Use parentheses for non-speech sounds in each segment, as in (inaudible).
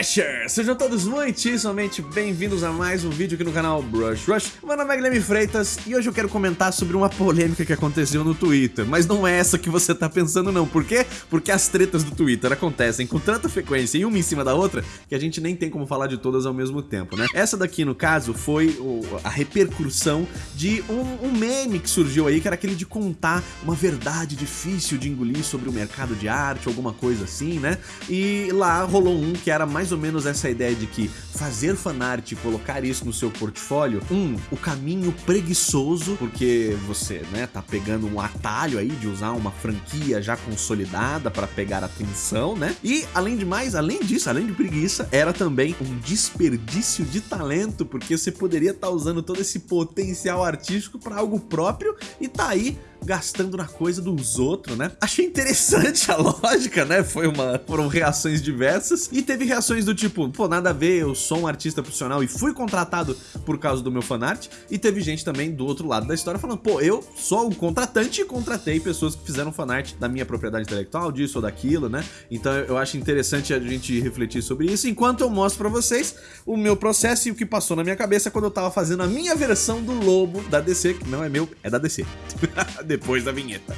Rushers! Sejam todos muitíssimamente bem-vindos a mais um vídeo aqui no canal Brush Rush. Meu nome é Guilherme Freitas e hoje eu quero comentar sobre uma polêmica que aconteceu no Twitter. Mas não é essa que você tá pensando não. Por quê? Porque as tretas do Twitter acontecem com tanta frequência e uma em cima da outra que a gente nem tem como falar de todas ao mesmo tempo, né? Essa daqui, no caso, foi a repercussão de um, um meme que surgiu aí, que era aquele de contar uma verdade difícil de engolir sobre o mercado de arte, alguma coisa assim, né? E lá rolou um que era mais ou menos essa ideia de que fazer fanart e colocar isso no seu portfólio, um, o caminho preguiçoso, porque você, né, tá pegando um atalho aí de usar uma franquia já consolidada para pegar atenção, né? E além de mais, além disso, além de preguiça, era também um desperdício de talento, porque você poderia estar tá usando todo esse potencial artístico para algo próprio e tá aí gastando na coisa dos outros, né? Achei interessante a (laughs) lógica, né? Foi uma, foram reações diversas e teve reações do tipo, pô, nada a ver, eu sou um artista profissional e fui contratado por causa do meu fanart e teve gente também do outro lado da história falando, pô, eu sou um contratante e contratei pessoas que fizeram fanart da minha propriedade intelectual, disso ou daquilo, né? Então eu acho interessante a gente refletir sobre isso enquanto eu mostro pra vocês o meu processo e o que passou na minha cabeça quando eu tava fazendo a minha versão do Lobo da DC, que não é meu, é da DC. (laughs) depois da vinheta.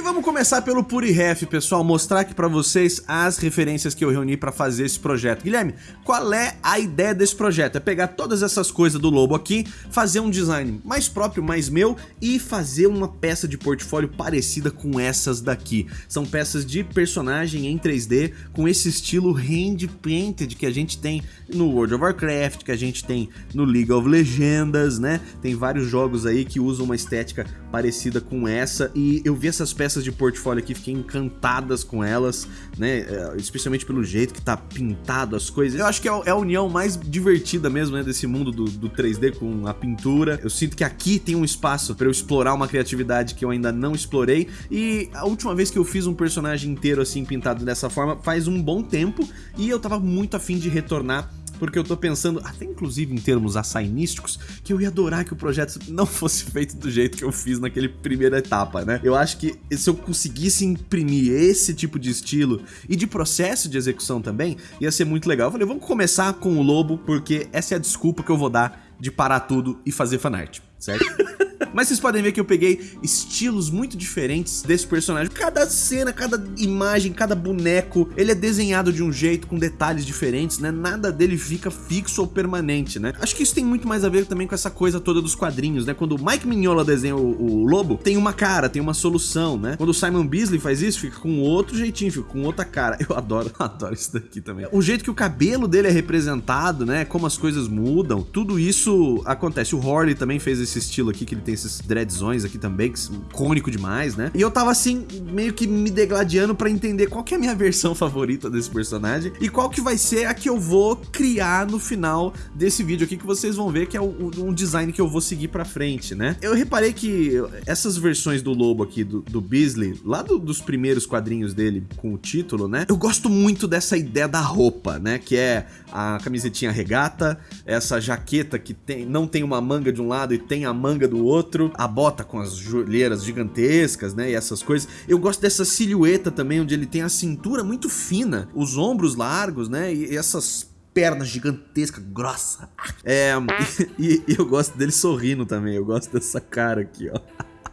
E vamos começar pelo PuriRef, pessoal, mostrar aqui pra vocês as referências que eu reuni pra fazer esse projeto. Guilherme, qual é a ideia desse projeto? É pegar todas essas coisas do Lobo aqui, fazer um design mais próprio, mais meu e fazer uma peça de portfólio parecida com essas daqui. São peças de personagem em 3D com esse estilo hand painted que a gente tem no World of Warcraft, que a gente tem no League of Legends, né? Tem vários jogos aí que usam uma estética parecida com essa e eu vi essas peças de portfólio aqui, fiquei encantadas com elas, né? É, especialmente pelo jeito que tá pintado as coisas. Eu acho que é, é a união mais divertida mesmo, né? Desse mundo do, do 3D com a pintura. Eu sinto que aqui tem um espaço para eu explorar uma criatividade que eu ainda não explorei. E a última vez que eu fiz um personagem inteiro assim pintado dessa forma faz um bom tempo e eu tava muito afim de retornar porque eu tô pensando, até inclusive em termos assainísticos, que eu ia adorar que o projeto não (laughs) fosse feito do jeito que eu fiz naquele primeira etapa, né? Eu acho que se eu conseguisse imprimir esse tipo de estilo e de processo de execução também, ia ser muito legal. Eu falei, vamos começar com o Lobo, porque essa é a desculpa que eu vou dar de parar tudo e fazer fanart, certo? (laughs) Mas vocês podem ver que eu peguei estilos muito diferentes desse personagem. Cada cena, cada imagem, cada boneco, ele é desenhado de um jeito, com detalhes diferentes, né? Nada dele fica fixo ou permanente, né? Acho que isso tem muito mais a ver também com essa coisa toda dos quadrinhos, né? Quando o Mike Mignola desenha o, o lobo, tem uma cara, tem uma solução, né? Quando o Simon Beasley faz isso, fica com outro jeitinho, fica com outra cara. Eu adoro, (laughs) adoro isso daqui também. O jeito que o cabelo dele é representado, né? Como as coisas mudam, tudo isso acontece. O Horley também fez esse estilo aqui, que ele tem esses dreadzões aqui também, que cônico demais, né? E eu tava assim, meio que me degladiando pra entender qual que é a minha (laughs) versão favorita desse personagem e qual que vai ser a que eu vou criar no final desse vídeo aqui, que vocês vão ver que é um design que eu vou seguir pra frente, né? Eu reparei que essas versões do lobo aqui, do, do Beasley, lá do, dos primeiros quadrinhos dele com o título, né? Eu gosto muito dessa ideia da roupa, né? Que é a camisetinha regata, essa jaqueta que tem, não tem uma manga de um lado e tem a manga do outro, outro, a bota com as joelheiras gigantescas, né, e essas coisas. Eu gosto dessa silhueta também, onde ele tem a cintura muito fina, os ombros largos, né, e essas pernas gigantescas, grossa. É, (laughs) e, e, eu gosto dele sorrindo também, eu gosto dessa cara aqui, ó.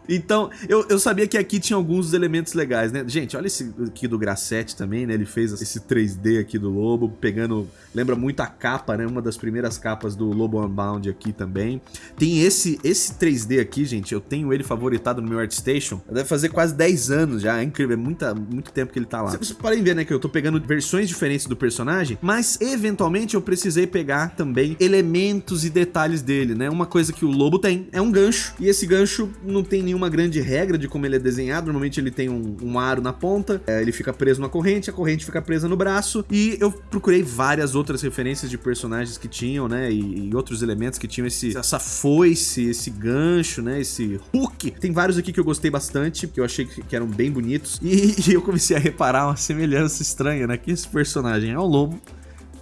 Então, eu, eu sabia que aqui tinha alguns elementos legais, né? Gente, olha esse aqui do Grassetti também, né? Ele fez esse 3D aqui do Lobo, pegando... Lembra muito a capa, né? Uma das primeiras capas do Lobo Unbound aqui também. Tem esse, esse 3D aqui, gente. Eu tenho ele favoritado no meu ArtStation. Deve fazer quase 10 anos já. É incrível. É muita, muito tempo que ele tá lá. Vocês podem ver, né? Que eu tô pegando versões diferentes do personagem. Mas, eventualmente, eu precisei pegar também elementos e detalhes dele, né? Uma coisa que o Lobo tem é um gancho. E esse gancho não tem nenhum nenhuma grande regra de como ele é desenhado. Normalmente ele tem um, um aro na ponta, é, ele fica preso na corrente, a corrente fica presa no braço. E eu procurei várias outras referências de personagens que tinham, né? E, e outros elementos que tinham esse, essa foice, esse gancho, né? Esse hook. Tem vários aqui que eu gostei bastante, que eu achei que, que eram bem bonitos. E, (laughs) e eu comecei a reparar uma semelhança estranha, né? Que esse personagem é o lobo,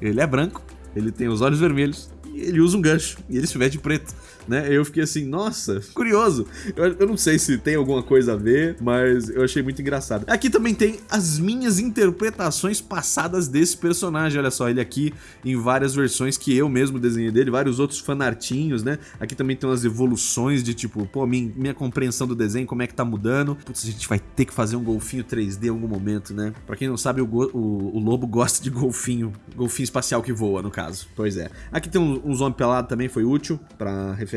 ele é branco, ele tem os olhos vermelhos, ele usa um gancho e ele se veste de preto, né? Eu fiquei assim, nossa, curioso. Eu, eu, não sei se tem alguma coisa a ver, mas eu achei muito engraçado. Aqui também tem as minhas interpretações passadas desse personagem, olha só, ele aqui em várias versões que eu mesmo desenhei dele, vários outros fanartinhos, né? Aqui também tem umas evoluções de tipo, pô, minha, minha compreensão do desenho, como é que tá mudando. Putz, a gente vai ter que fazer um golfinho 3D em algum momento, né? Pra quem não sabe, o, o, o lobo gosta de golfinho, golfinho espacial que voa, no caso. Pois é. Aqui tem um, um zombie pelado também, foi útil pra referência.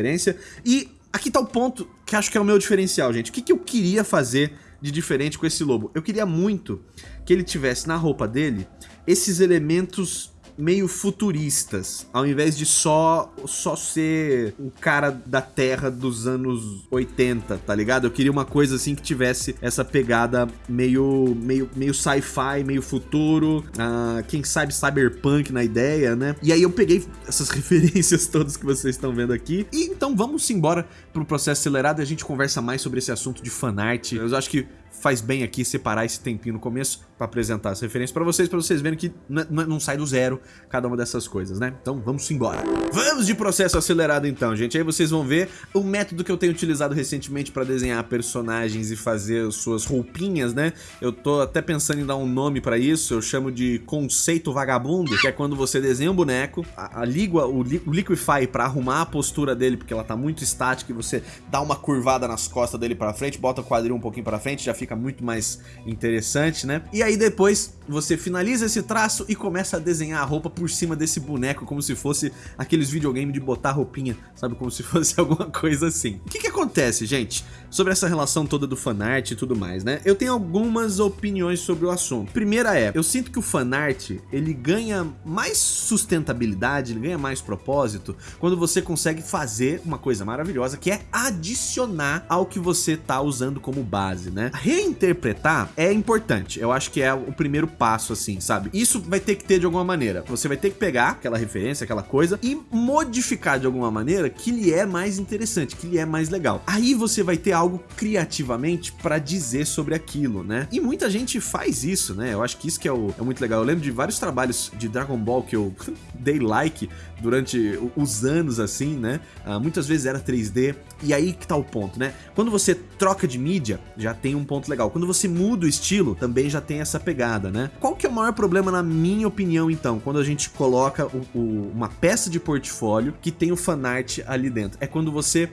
E aqui tá o ponto que acho que é o meu diferencial, gente. O que, que eu queria fazer de diferente com esse lobo? Eu queria muito que ele tivesse na roupa dele esses elementos meio futuristas, ao invés de só só ser um cara da Terra dos anos 80, tá ligado? Eu queria uma coisa assim que tivesse essa pegada meio meio meio sci-fi, meio futuro, uh, quem sabe cyberpunk na ideia, né? E aí eu peguei essas (laughs) referências todas que vocês estão vendo aqui. E então vamos embora pro processo acelerado e a gente conversa mais sobre esse assunto de fanart. Eu acho que faz bem aqui separar esse tempinho no começo para apresentar as referências para vocês, para vocês verem que não sai do zero cada uma dessas coisas, né? Então vamos embora. Vamos de processo acelerado então, gente. Aí vocês vão ver o método que eu tenho utilizado recentemente para desenhar personagens e fazer suas roupinhas, né? Eu tô até pensando em dar um nome para isso, eu chamo de conceito vagabundo, que é quando você desenha um boneco, a, a o, li, o Liquify para arrumar a postura dele, porque ela tá muito estática e você dá uma curvada nas costas dele para frente, bota o quadril um pouquinho para frente, já fica muito mais interessante, né? E aí depois você finaliza esse traço e começa a desenhar a roupa por cima desse boneco, como se fosse aqueles videogames de botar roupinha, sabe? Como se (laughs) fosse alguma coisa assim. O que que acontece, gente? Sobre essa relação toda do fanart e tudo mais, né? Eu tenho algumas opiniões sobre o assunto. Primeira é, eu sinto que o fanart, ele ganha mais sustentabilidade, ele ganha mais propósito, quando você consegue fazer uma coisa maravilhosa, que é adicionar ao que você tá usando como base, né? Reinterpretar é importante, eu acho que é o primeiro passo, assim, sabe? Isso vai ter que ter de alguma maneira. Você vai ter que pegar aquela referência, aquela coisa e modificar de alguma maneira que lhe é mais interessante, que lhe é mais legal. Aí você vai ter algo criativamente para dizer sobre aquilo, né? E muita gente faz isso, né? Eu acho que isso que é, o, é muito legal. Eu lembro de vários trabalhos de Dragon Ball que eu (laughs) dei like durante os anos, assim, né? Uh, muitas vezes era 3D. E aí que tá o ponto, né? Quando você troca de mídia, já tem um ponto legal. Quando você muda o estilo, também já tem essa pegada, né? Qual que é o maior problema, na minha opinião, então, quando a gente coloca o, o, uma peça de portfólio que tem o fanart ali dentro? É quando você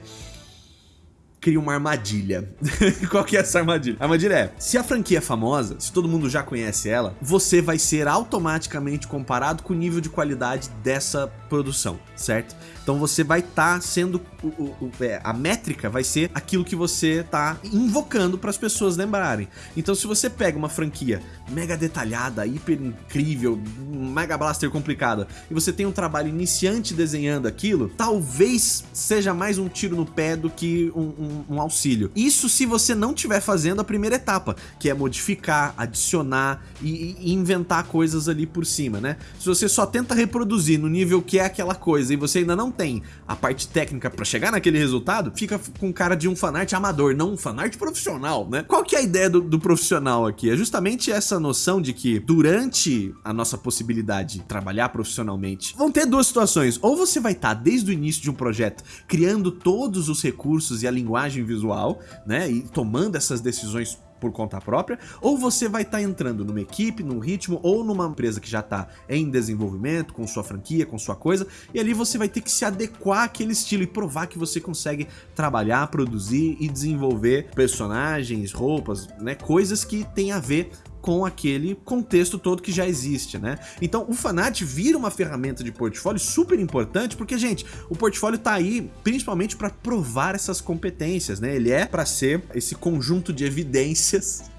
cria uma armadilha. (laughs) Qual que é essa armadilha? A armadilha é, se a franquia é famosa, se todo mundo já conhece ela, você vai ser automaticamente comparado com o nível de qualidade dessa produção, certo? Então você vai estar tá sendo o, o, é, a métrica vai ser aquilo que você tá invocando para as pessoas lembrarem. Então se você pega uma franquia mega detalhada, hiper incrível, mega blaster complicada, e você tem um trabalho iniciante desenhando aquilo, talvez seja mais um tiro no pé do que um, um, um auxílio. Isso se você não estiver fazendo a primeira etapa, que é modificar, adicionar e, e inventar coisas ali por cima, né? Se você só tenta reproduzir no nível que é aquela coisa e você ainda não tem a parte técnica para chegar naquele resultado, fica com cara de um fanart amador, não um fanart profissional, né? Qual que é a ideia do, do profissional aqui? É justamente essa noção de que durante a nossa possibilidade de trabalhar profissionalmente, vão ter duas situações. Ou você vai estar tá, desde o início de um projeto criando todos os recursos e a linguagem visual, né? E tomando essas decisões por conta própria, ou você vai estar tá entrando numa equipe, num ritmo, ou numa empresa que já está em desenvolvimento, com sua franquia, com sua coisa, e ali você vai ter que se adequar àquele estilo e provar que você consegue trabalhar, produzir e desenvolver personagens, roupas, né, coisas que tem a ver com aquele contexto todo que já existe, né? Então o Fanat vira uma ferramenta de portfólio super importante, porque, gente, o portfólio tá aí principalmente para provar essas competências, né? Ele é para ser esse conjunto de evidências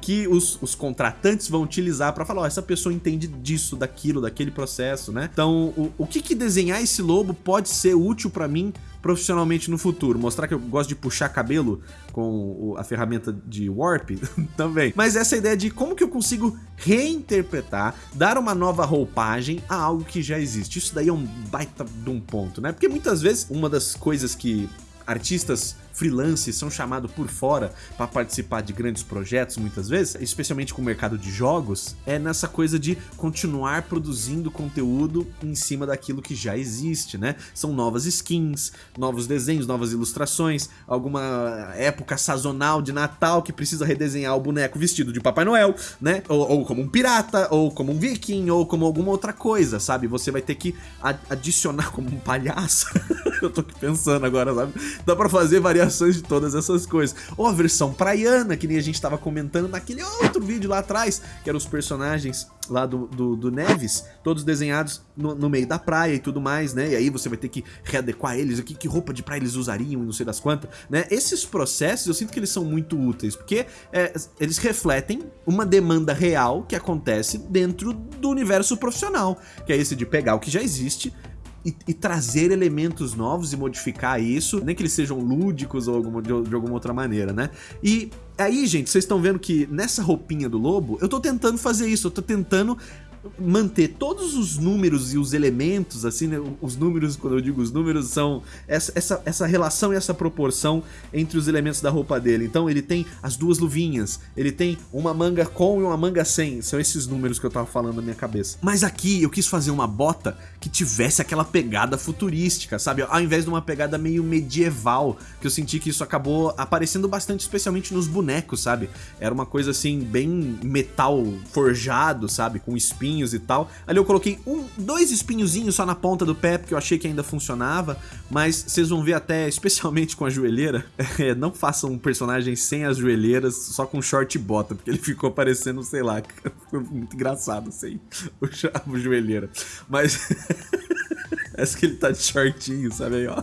que os, os, contratantes vão utilizar para falar, ó, essa pessoa entende disso, daquilo, daquele processo, né? Então, o, o que que desenhar esse lobo pode ser útil para mim profissionalmente no futuro. Mostrar que eu gosto de puxar cabelo com a ferramenta de Warp (laughs) também. Mas essa ideia de como que eu consigo reinterpretar, dar uma nova roupagem a algo que já existe. Isso daí é um baita de um ponto, né? Porque muitas vezes uma das coisas que artistas freelance, são chamados por fora para participar de grandes projetos muitas vezes, especialmente com o mercado de jogos, é nessa coisa de continuar produzindo conteúdo em cima daquilo que já existe, né? São novas skins, novos desenhos, novas ilustrações, alguma época sazonal de Natal que precisa redesenhar o boneco vestido de Papai Noel, né? Ou, ou como um pirata, ou como um viking, ou como alguma outra coisa, sabe? Você vai ter que adicionar como um palhaço. (laughs) Eu tô aqui pensando agora, sabe? Dá pra fazer variações de todas essas coisas. Ou a versão praiana, que nem a gente tava comentando naquele outro vídeo lá atrás, que eram os personagens lá do, do, do Neves, todos desenhados no, no, meio da praia e tudo mais, né? E aí você vai ter que readequar eles, aqui que roupa de praia eles usariam e não sei das quantas, né? Esses processos eu sinto que eles são muito úteis, porque é, eles refletem uma demanda real que acontece dentro do universo profissional, que é esse de pegar o que já existe, e, e, trazer elementos novos e modificar isso, nem que eles sejam lúdicos ou alguma, de, de alguma outra maneira, né? E aí, gente, vocês estão vendo que nessa roupinha do lobo, eu tô tentando fazer isso, eu tô tentando manter todos os números e os elementos, assim, né? Os números, quando eu digo os números, são essa, essa, essa relação e essa proporção entre os elementos da roupa dele. Então ele tem as duas luvinhas, ele tem uma manga com e uma manga sem. São esses números que eu tava falando na minha cabeça. Mas aqui eu quis fazer uma bota que tivesse aquela pegada futurística, sabe? Ao invés de uma pegada meio medieval, que eu senti que isso acabou aparecendo bastante, especialmente nos bonecos, sabe? Era uma coisa assim, bem metal forjado, sabe? Com espinhos e tal. Ali eu coloquei um, dois espinhozinhos só na ponta do pé, porque eu achei que ainda funcionava, mas vocês vão ver até, especialmente com a joelheira, (laughs) é, não façam um personagem sem as joelheiras, só com short e bota, porque ele ficou parecendo, sei lá, (laughs) muito engraçado sem (laughs) o, a joelheira. Mas... (laughs) Essa que ele tá de shortinho, sabe aí, ó.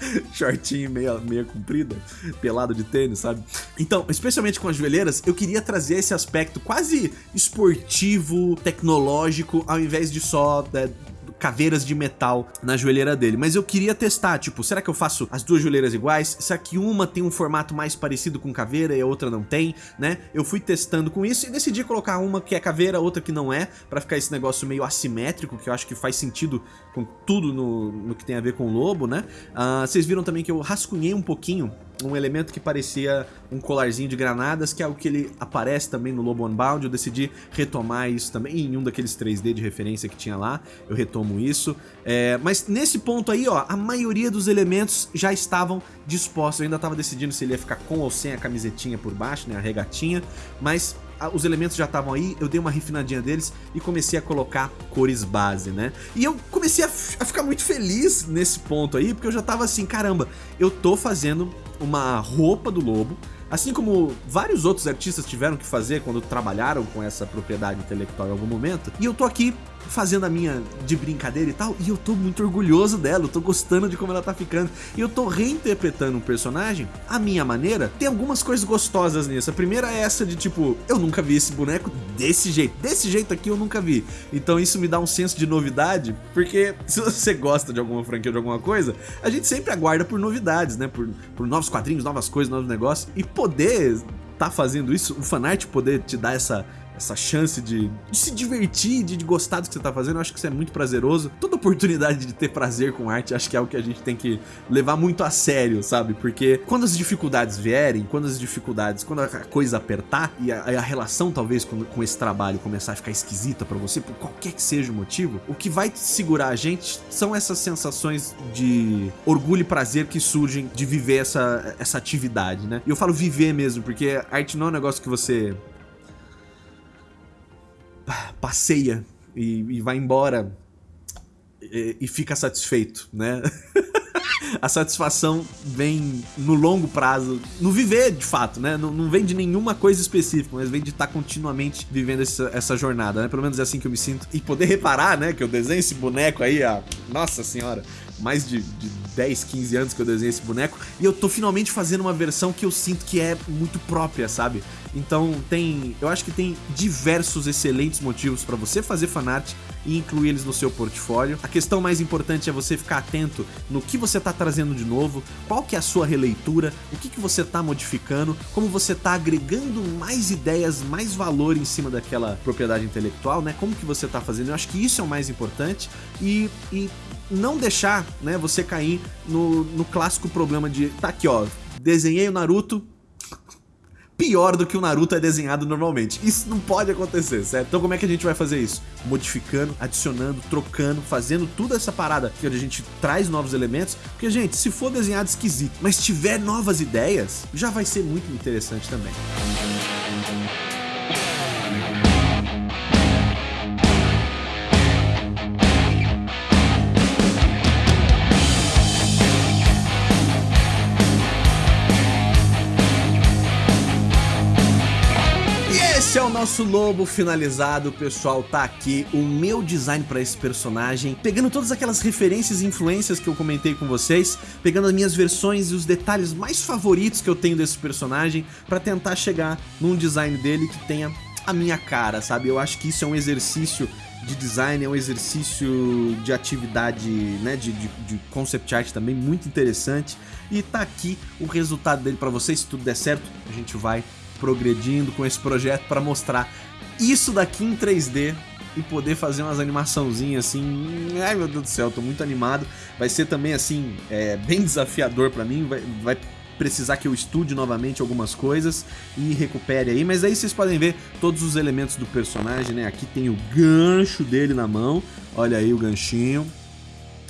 (laughs) shortinho meia, meia comprida, pelado de tênis, sabe? Então, especialmente com as joelheiras, eu queria trazer esse aspecto quase esportivo, tecnológico, ao invés de só né, caveiras de metal na joelheira dele. Mas eu queria testar, tipo, será que eu faço as duas joelheiras iguais? Será que uma tem um formato mais parecido com caveira e a outra não tem, né? Eu fui testando com isso e decidi colocar uma que é caveira, outra que não é, pra ficar esse negócio meio assimétrico, que eu acho que faz sentido com tudo no, no que tem a ver com o lobo, né? Uh, vocês viram também que eu rascunhei um pouquinho um elemento que parecia um colarzinho de granadas, que é algo que ele aparece também no Lobo Unbound. Eu decidi retomar isso também em um daqueles 3D de referência que tinha lá. Eu retomo isso. É, mas nesse ponto aí, ó, a maioria dos elementos já estavam dispostos. Eu ainda estava decidindo se ele ia ficar com ou sem a camisetinha por baixo, né, a regatinha. Mas os elementos já estavam aí, eu dei uma refinadinha deles e comecei a colocar cores base, né? E eu comecei a, a ficar muito feliz nesse ponto aí, porque eu já tava assim, caramba, eu tô fazendo uma roupa do lobo, assim como vários outros artistas tiveram que fazer quando trabalharam com essa propriedade intelectual em algum momento, e eu tô aqui fazendo a minha de brincadeira e tal, e eu tô muito orgulhoso dela, eu tô gostando de como ela tá ficando, e eu tô reinterpretando um personagem à minha maneira. Tem algumas coisas gostosas nisso. A primeira é essa de tipo, eu nunca vi esse boneco desse jeito, desse jeito aqui eu nunca vi. Então isso me dá um senso de novidade, porque (laughs) se você gosta de alguma franquia ou de alguma coisa, a gente sempre aguarda por novidades, né? Por, por novos quadrinhos, novas coisas, novos negócios, e poder tá fazendo isso, o fanart poder te dar essa essa chance de, de se divertir, de, de, gostar do que você tá fazendo, eu acho que isso é muito prazeroso. Toda oportunidade de ter prazer com arte, acho que é algo que a gente tem que levar muito a sério, sabe? Porque quando as dificuldades vierem, quando as dificuldades, quando a coisa apertar e a, a relação talvez com, com, esse trabalho começar a ficar esquisita para você, por qualquer que seja o motivo, o que vai segurar a gente são essas sensações de orgulho e prazer que surgem de viver essa, essa atividade, né? E eu falo viver mesmo, porque arte não é um negócio que você passeia e, e vai embora e, e fica satisfeito, né? (laughs) a satisfação vem no longo prazo, no viver de fato, né? Não, não vem de nenhuma coisa específica, mas vem de estar tá continuamente vivendo essa, essa, jornada, né? Pelo menos é assim que eu me sinto. E poder reparar, né? Que eu desenho esse boneco aí, a... nossa senhora, mais de, de 10, 15 anos que eu desenhei esse boneco, e eu tô finalmente fazendo uma versão que eu sinto que é muito própria, sabe? Então tem, eu acho que tem diversos excelentes motivos para você fazer fanart e incluir eles no seu portfólio. A questão mais importante é você ficar atento no que você tá trazendo de novo, qual que é a sua releitura, o que, que você tá modificando, como você tá agregando mais ideias, mais valor em cima daquela propriedade intelectual, né? Como que você tá fazendo? Eu acho que isso é o mais importante e, e não deixar, né, você cair no, no clássico problema de, tá aqui ó, desenhei o Naruto, pior do que o Naruto é desenhado normalmente. Isso não pode acontecer, certo? Então como é que a gente vai fazer isso? Modificando, adicionando, trocando, fazendo toda essa parada que a gente traz novos elementos, porque, gente, se for desenhado esquisito, mas tiver novas ideias, já vai ser muito interessante também. Esse nosso lobo finalizado, pessoal, tá aqui o meu design para esse personagem, pegando todas aquelas referências e influências que eu comentei com vocês, pegando as minhas versões e os detalhes mais favoritos que eu tenho desse personagem, para tentar chegar num design dele que tenha a minha cara, sabe? Eu acho que isso é um exercício de design, é um exercício de atividade, né, de, de, de, concept art também muito interessante. E tá aqui o resultado dele para vocês, se tudo der certo, a gente vai progredindo com esse projeto para mostrar isso daqui em 3D e poder fazer umas animaçãozinhas assim, ai meu Deus do céu, tô muito animado, vai ser também assim, é, bem desafiador para mim, vai, vai precisar que eu estude novamente algumas coisas e recupere aí, mas aí vocês podem ver todos os elementos do personagem, né, aqui tem o gancho dele na mão, olha aí o ganchinho,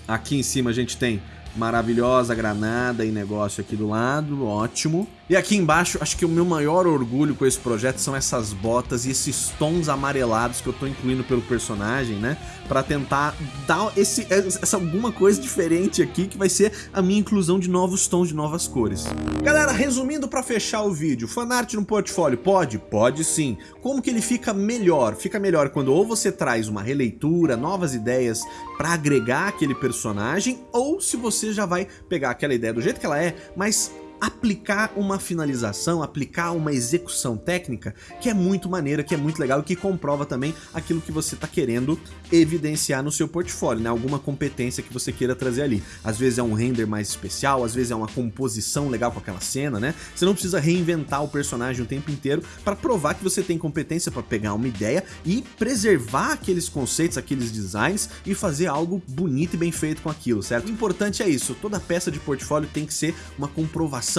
aqui em cima a gente tem maravilhosa granada e negócio aqui do lado, ótimo. E aqui embaixo, acho que o meu maior orgulho com esse projeto são essas botas e esses tons amarelados que eu tô incluindo pelo personagem, né? Pra tentar dar esse, essa alguma coisa diferente aqui, que vai ser a minha inclusão de novos tons, de novas cores. Galera, resumindo pra fechar o vídeo, fanart no portfólio, pode? Pode sim. Como que ele fica melhor? Fica melhor quando ou você traz uma releitura, novas ideias pra agregar aquele personagem, ou se você já vai pegar aquela ideia do jeito que ela é, mas aplicar uma finalização, aplicar uma execução técnica que é muito maneira, que é muito legal e que comprova também aquilo que você está querendo evidenciar no seu portfólio, né? Alguma competência que você queira trazer ali. Às vezes é um render mais especial, às vezes é uma composição legal com aquela cena, né? Você não precisa reinventar o personagem o tempo inteiro para provar que você tem competência para pegar uma ideia e preservar aqueles conceitos, aqueles designs e fazer algo bonito e bem feito com aquilo, certo? O importante é isso, toda peça de portfólio tem que ser uma comprovação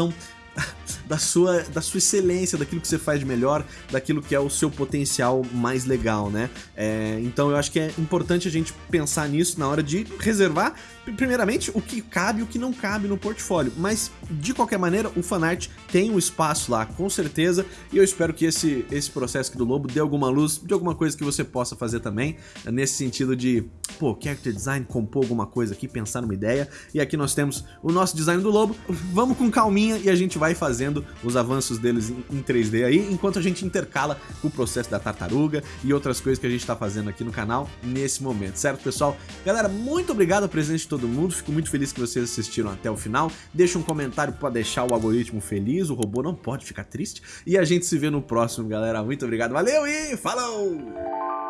(laughs) da sua, da sua excelência, daquilo que você faz de melhor, daquilo que é o seu potencial mais legal, né? É, então eu acho que é importante a gente pensar nisso na hora de reservar, primeiramente, o que cabe e o que não cabe no portfólio. Mas, de qualquer maneira, o fanart tem um espaço lá, com certeza, e eu espero que esse, esse processo aqui do Lobo dê alguma luz de alguma coisa que você possa fazer também, nesse sentido de, pô, character design, compor alguma coisa aqui, pensar numa ideia, e aqui nós temos o nosso design do Lobo. Vamos com calminha e a gente vai fazendo os avanços deles em 3D aí, enquanto a gente intercala o processo da tartaruga e outras coisas que a gente tá fazendo aqui no canal nesse momento, certo pessoal? Galera, muito obrigado ao presente de todo mundo, fico muito feliz que vocês assistiram até o final, deixa um comentário para deixar o algoritmo feliz, o robô não pode ficar triste, e a gente se vê no próximo, galera, muito obrigado, valeu e falou!